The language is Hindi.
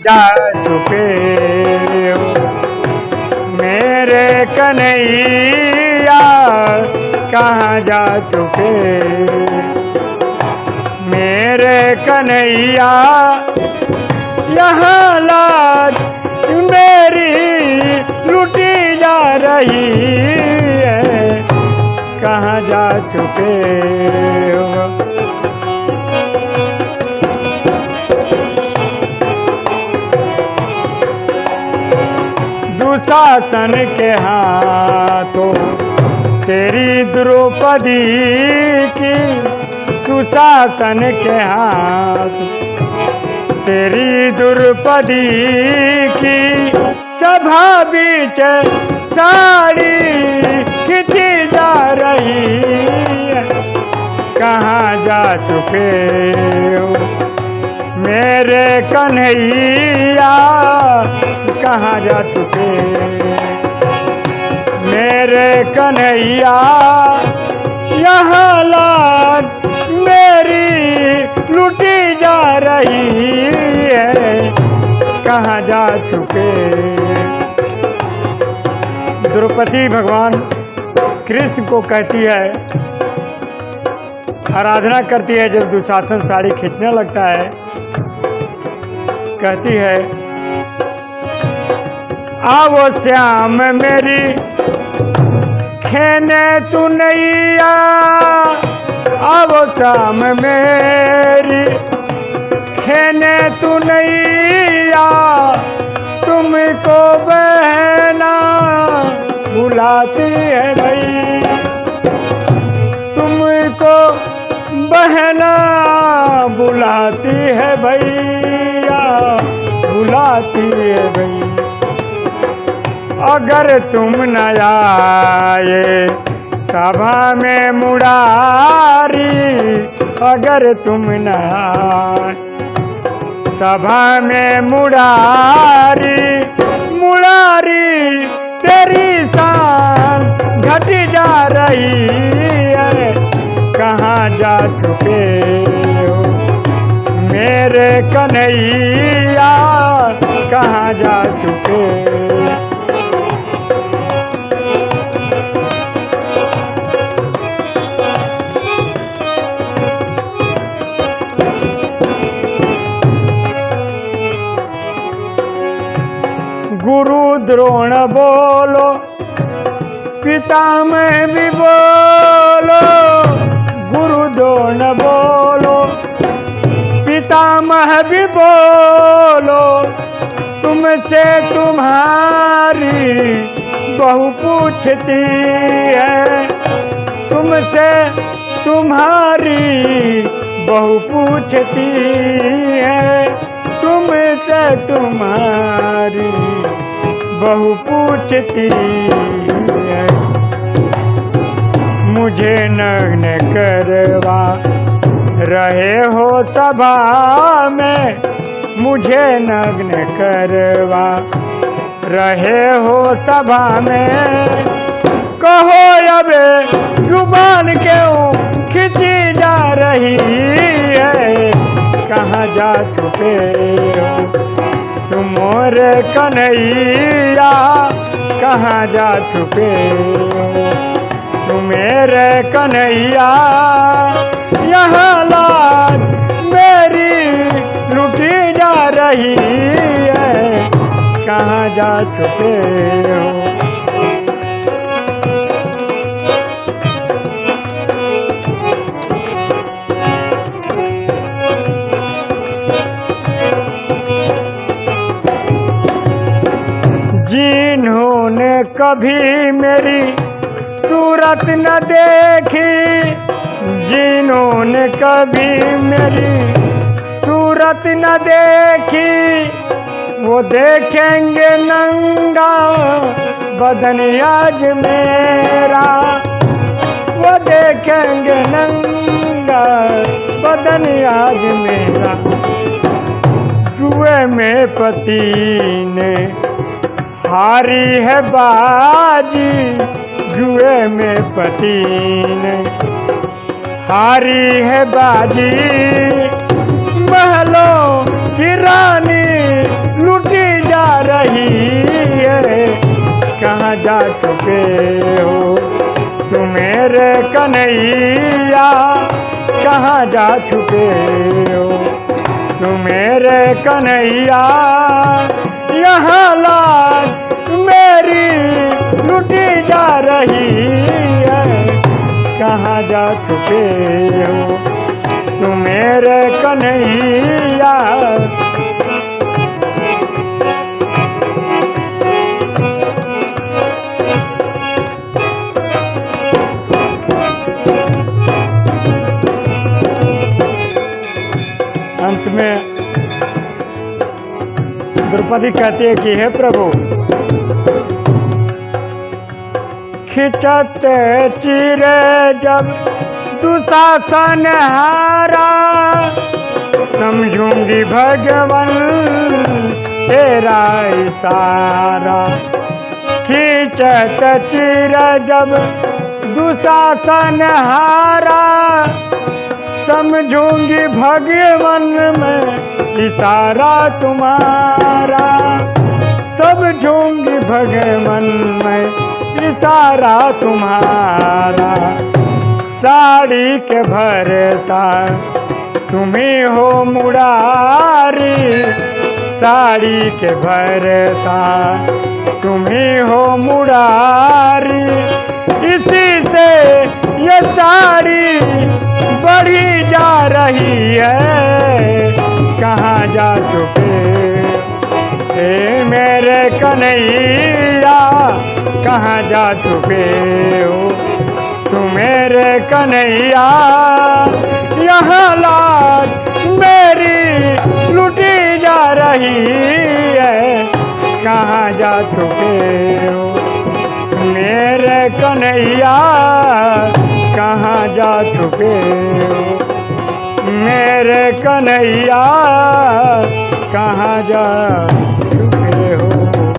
जा चुके हो। मेरे कन्हैया, कहाँ जा चुके? मेरे कन्हैया, यहाँ लाज मेरी लुटी जा रही है। कहाँ जा चुके हो? दुशासन के हाथों, तेरी द्रौपदी की दुशासन के हाथ, तेरी द्रौपदी की सभा बीच साड़ी खिंची जा रही कहाँ जा चुके हो? मेरे कन्हैया, कहाँ जा चुके मेरे कन्हैया, यहाँ लाज मेरी लुटी जा रही है। कहाँ जा चुके? द्रौपदी भगवान कृष्ण को कहती है, आराधना करती है जब दुशासन साड़ी खींचने लगता है। कहती है आवो श्याम मेरी खेने तू नैया अब शाम मेरी। खेने तू नैया तुमको बहना बुलाती है भाई तुमको बहना बुलाती है भैया, बुलाती है भैया। अगर तुम न आए सभा में मुरारी, अगर तुम न आए, सभा में मुरारी मुरारी, तेरी शान घट जा रही है। कहाँ जा चुके हो? मेरे कन्हैया, कहाँ जा चुके गुरु द्रोण बोलो, पिता में भी बोलो, गुरु द्रोण बोलो, पिता मह भी बोलो, तुमसे तुम्हारी बहु पूछती है, तुमसे तुम्हारी बहु पूछती है, तुमसे तुम्हारी बहु पूछती मुझे नग्न करवा रहे हो सभा में। मुझे नग्न करवा रहे हो सभा में। कहो अब ज़ुबान क्यों खिंची जा रही है? कहाँ जा चुके हो? तुम और कन्हैया, कहाँ जा हो मेरे कन्हैया, यहाँ लाज मेरी लुटी जा रही है, कहाँ जा चुके हो कभी मेरी सूरत न देखी, जिन्होंने कभी मेरी सूरत न देखी, वो देखेंगे नंगा बदन आज मेरा। वो देखेंगे नंगा बदन आज मेरा। जुए में पति ने हारी है बाजी जुए में पतीन। हारी है बाजी महलों की रानी लुटी जा रही है। कहाँ जा चुके हो तुम मेरे कन्हैया? कहाँ जा चुके हो तुम मेरे कन्हैया? यहाँ लाज मेरी लुटी जा रही है। कहाँ जा चुके हो? तुम मेरे कन्हैया। अंत में द्रौपदी कहती है कि, हे प्रभु खिंचत चिरे जब दुशासन हारा। समझूँगी भगवन तेरा इशारा। खिंचत चिर जब दुशासन हारा। समझूँगी भगवन में, इशारा तुम्हारा। समझूँगी भगवन में, इशारा तुम्हारा। साड़ी के भरता, तुम्हें हो मुरारी। साड़ी के भरता, तुम्हें हो मुरारी। इसी से ये साड़ी बढ़ी जा रही है। कहाँ जा चुके? ए मेरे कन्हैया, कहाँ जा चुके हो? तुम मेरे कन्हैया, यहाँ लाज मेरी लुटी जा रही है। कहाँ जा चुके हो? मेरे कन्हैया कहाँ जा चुके? मेरे कन्हैया कहाँ जा